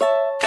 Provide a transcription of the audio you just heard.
you